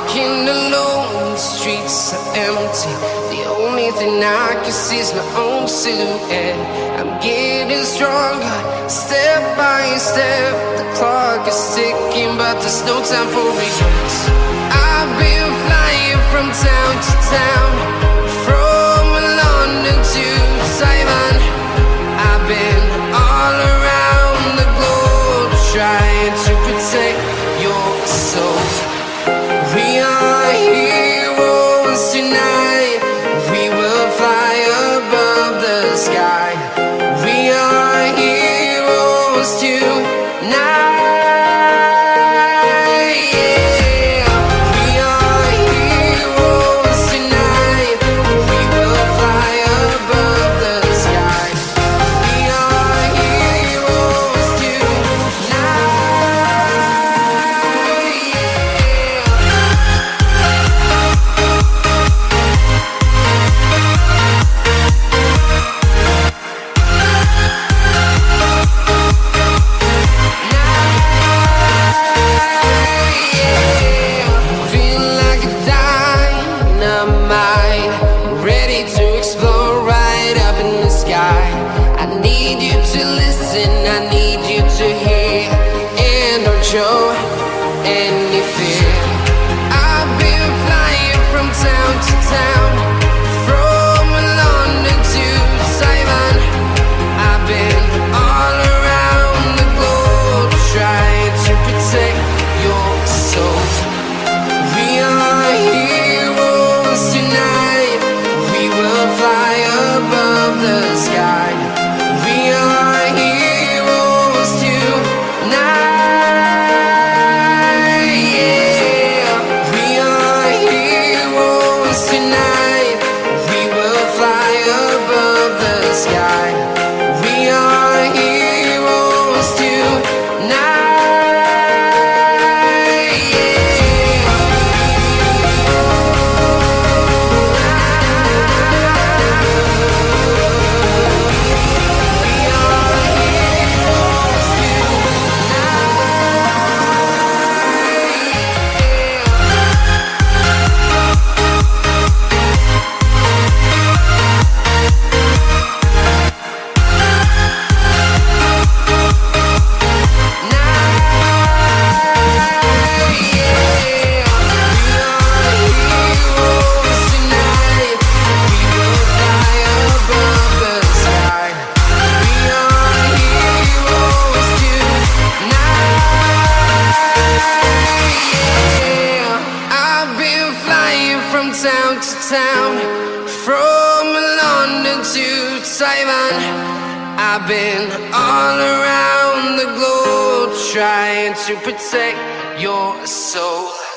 Walking alone, the streets are empty. The only thing I can see is my own silhouette. I'm getting stronger, step by step. The clock is ticking, but there's no time for regrets. I've been flying from town to town. Heroes tonight. Yeah. Any fear. I've been flying from town to town, Town from London to Taiwan. I've been all around the globe trying to protect your soul.